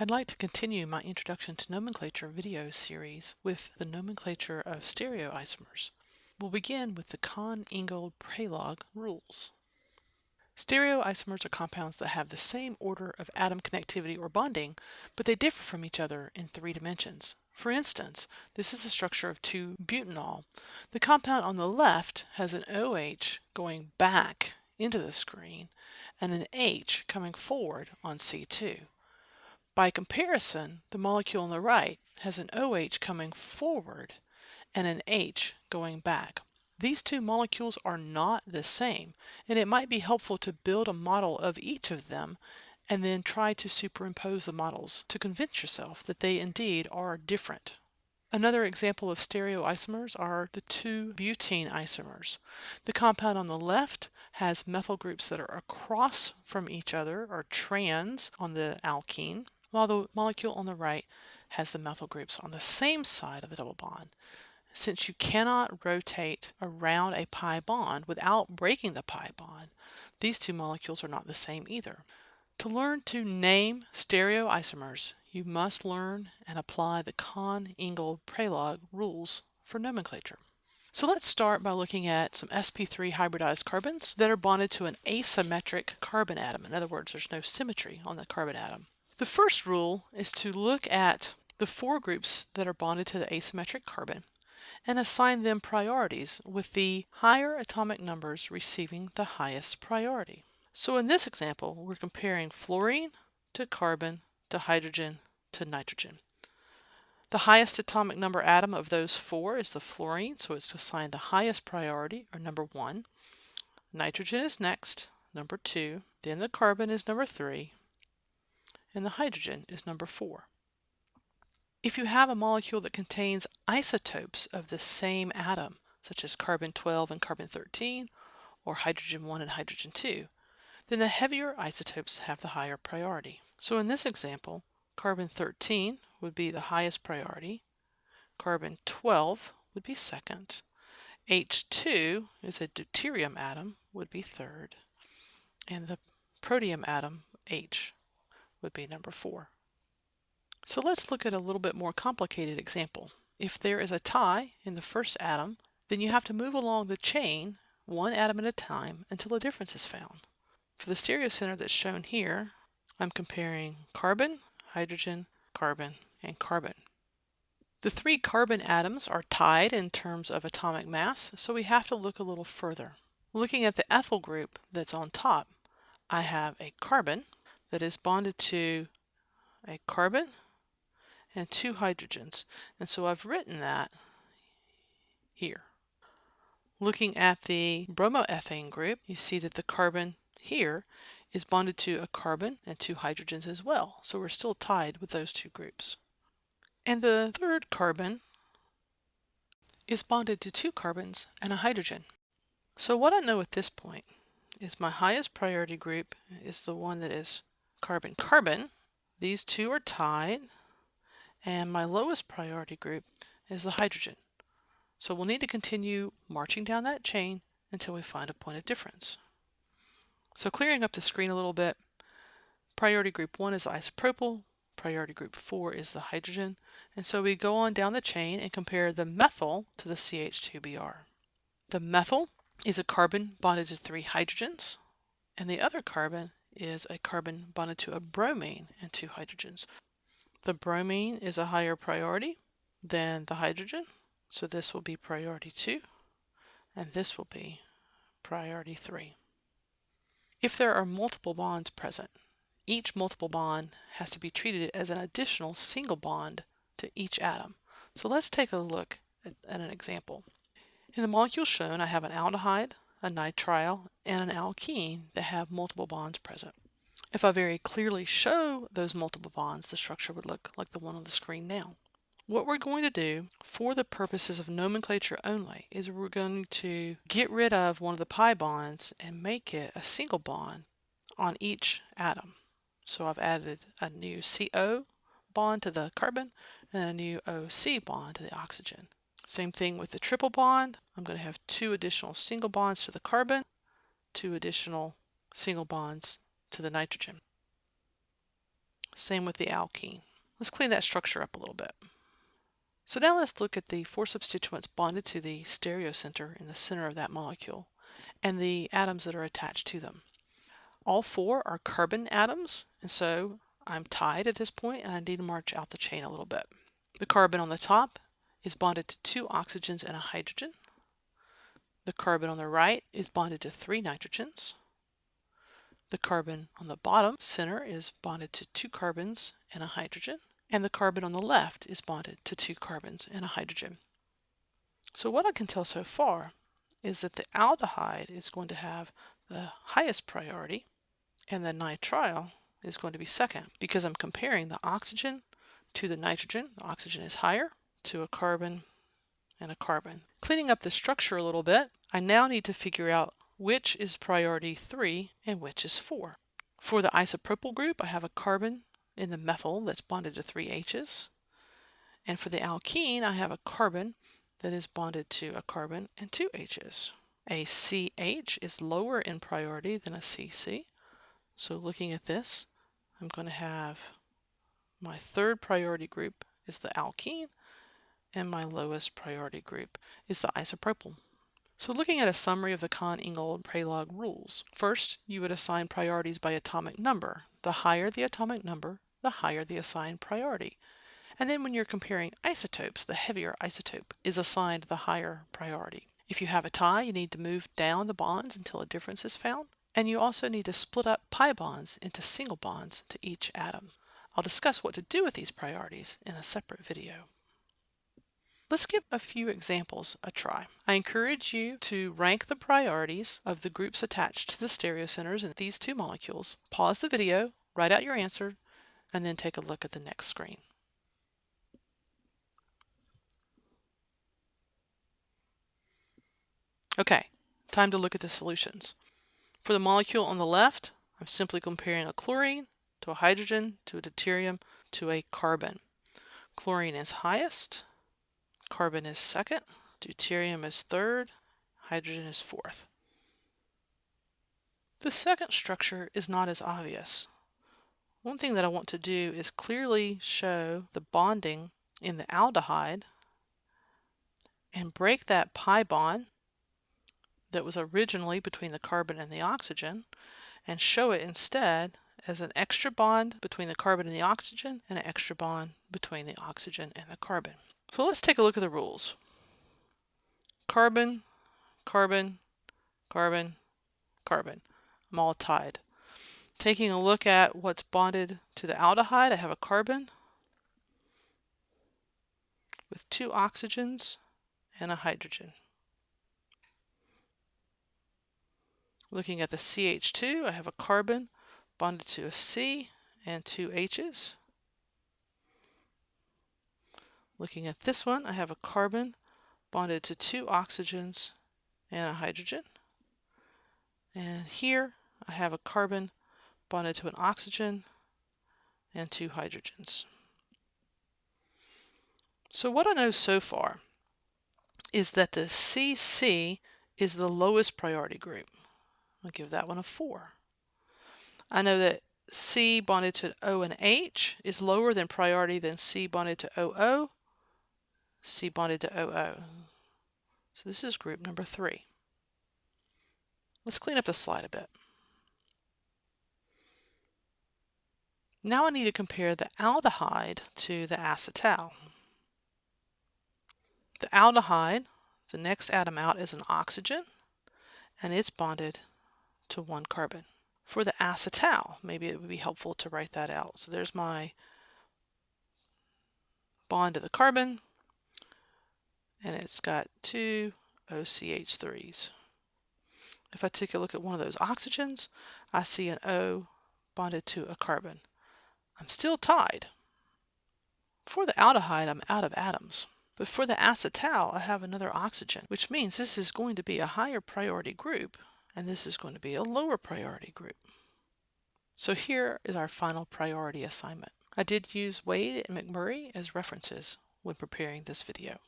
I'd like to continue my Introduction to Nomenclature video series with the nomenclature of stereoisomers. We'll begin with the Cahn-Ingold-Prelog rules. Stereoisomers are compounds that have the same order of atom connectivity or bonding, but they differ from each other in three dimensions. For instance, this is the structure of 2-butanol. The compound on the left has an OH going back into the screen and an H coming forward on C2. By comparison, the molecule on the right has an OH coming forward and an H going back. These two molecules are not the same, and it might be helpful to build a model of each of them and then try to superimpose the models to convince yourself that they indeed are different. Another example of stereoisomers are the two butene isomers. The compound on the left has methyl groups that are across from each other, or trans on the alkene, while the molecule on the right has the methyl groups on the same side of the double bond. Since you cannot rotate around a pi bond without breaking the pi bond, these two molecules are not the same either. To learn to name stereoisomers, you must learn and apply the Cahn-Ingold-Prelog rules for nomenclature. So let's start by looking at some sp3 hybridized carbons that are bonded to an asymmetric carbon atom. In other words, there's no symmetry on the carbon atom. The first rule is to look at the four groups that are bonded to the asymmetric carbon and assign them priorities with the higher atomic numbers receiving the highest priority. So in this example, we're comparing fluorine to carbon to hydrogen to nitrogen. The highest atomic number atom of those four is the fluorine, so it's assigned the highest priority, or number one. Nitrogen is next, number two. Then the carbon is number three, and the hydrogen is number 4. If you have a molecule that contains isotopes of the same atom, such as carbon-12 and carbon-13, or hydrogen-1 and hydrogen-2, then the heavier isotopes have the higher priority. So in this example, carbon-13 would be the highest priority, carbon-12 would be second, H2 is a deuterium atom, would be third, and the protium atom, H, would be number four. So let's look at a little bit more complicated example. If there is a tie in the first atom, then you have to move along the chain one atom at a time until a difference is found. For the stereocenter that's shown here, I'm comparing carbon, hydrogen, carbon, and carbon. The three carbon atoms are tied in terms of atomic mass, so we have to look a little further. Looking at the ethyl group that's on top, I have a carbon that is bonded to a carbon and two hydrogens. And so I've written that here. Looking at the bromoethane group, you see that the carbon here is bonded to a carbon and two hydrogens as well. So we're still tied with those two groups. And the third carbon is bonded to two carbons and a hydrogen. So what I know at this point is my highest priority group is the one that is carbon-carbon. These two are tied. And my lowest priority group is the hydrogen. So we'll need to continue marching down that chain until we find a point of difference. So clearing up the screen a little bit, priority group 1 is isopropyl, priority group 4 is the hydrogen, and so we go on down the chain and compare the methyl to the CH2Br. The methyl is a carbon bonded to three hydrogens, and the other carbon is a carbon bonded to a bromine and two hydrogens. The bromine is a higher priority than the hydrogen, so this will be priority 2, and this will be priority 3. If there are multiple bonds present, each multiple bond has to be treated as an additional single bond to each atom. So let's take a look at, at an example. In the molecule shown, I have an aldehyde, a nitrile, and an alkene that have multiple bonds present. If I very clearly show those multiple bonds, the structure would look like the one on the screen now. What we're going to do for the purposes of nomenclature only is we're going to get rid of one of the pi bonds and make it a single bond on each atom. So I've added a new CO bond to the carbon and a new OC bond to the oxygen. Same thing with the triple bond. I'm going to have two additional single bonds to the carbon, two additional single bonds to the nitrogen. Same with the alkene. Let's clean that structure up a little bit. So now let's look at the four substituents bonded to the stereocenter in the center of that molecule and the atoms that are attached to them. All four are carbon atoms, and so I'm tied at this point and I need to march out the chain a little bit. The carbon on the top is bonded to two oxygens and a hydrogen. The carbon on the right is bonded to three nitrogens. The carbon on the bottom center is bonded to two carbons and a hydrogen. And the carbon on the left is bonded to two carbons and a hydrogen. So what I can tell so far is that the aldehyde is going to have the highest priority and the nitrile is going to be second because I'm comparing the oxygen to the nitrogen. The oxygen is higher to a carbon and a carbon. Cleaning up the structure a little bit, I now need to figure out which is priority 3 and which is 4. For the isopropyl group, I have a carbon in the methyl that's bonded to three H's. And for the alkene, I have a carbon that is bonded to a carbon and two H's. A CH is lower in priority than a CC. So looking at this, I'm going to have my third priority group is the alkene, and my lowest priority group is the isopropyl. So looking at a summary of the Cahn-Ingold-Prelog rules, first you would assign priorities by atomic number. The higher the atomic number, the higher the assigned priority. And then when you're comparing isotopes, the heavier isotope is assigned the higher priority. If you have a tie, you need to move down the bonds until a difference is found. And you also need to split up pi bonds into single bonds to each atom. I'll discuss what to do with these priorities in a separate video. Let's give a few examples a try. I encourage you to rank the priorities of the groups attached to the stereocenters in these two molecules. Pause the video, write out your answer, and then take a look at the next screen. Okay, time to look at the solutions. For the molecule on the left, I'm simply comparing a chlorine to a hydrogen to a deuterium to a carbon. Chlorine is highest, carbon is second, deuterium is third, hydrogen is fourth. The second structure is not as obvious. One thing that I want to do is clearly show the bonding in the aldehyde and break that pi bond that was originally between the carbon and the oxygen and show it instead as an extra bond between the carbon and the oxygen and an extra bond between the oxygen and the carbon. So let's take a look at the rules. Carbon, carbon, carbon, carbon. I'm all tied. Taking a look at what's bonded to the aldehyde, I have a carbon with two oxygens and a hydrogen. Looking at the CH2, I have a carbon bonded to a C and two H's. Looking at this one, I have a carbon bonded to two oxygens and a hydrogen. And here I have a carbon bonded to an oxygen and two hydrogens. So what I know so far is that the CC is the lowest priority group. I'll give that one a 4. I know that C bonded to O and H is lower than priority than C bonded to OO, C bonded to OO. So this is group number 3. Let's clean up the slide a bit. Now I need to compare the aldehyde to the acetal. The aldehyde, the next atom out is an oxygen, and it's bonded to one carbon. For the acetal, maybe it would be helpful to write that out. So there's my bond to the carbon, and it's got two OCH3s. If I take a look at one of those oxygens, I see an O bonded to a carbon. I'm still tied. For the aldehyde, I'm out of atoms. But for the acetal, I have another oxygen, which means this is going to be a higher priority group, and this is going to be a lower priority group. So here is our final priority assignment. I did use Wade and McMurry as references when preparing this video.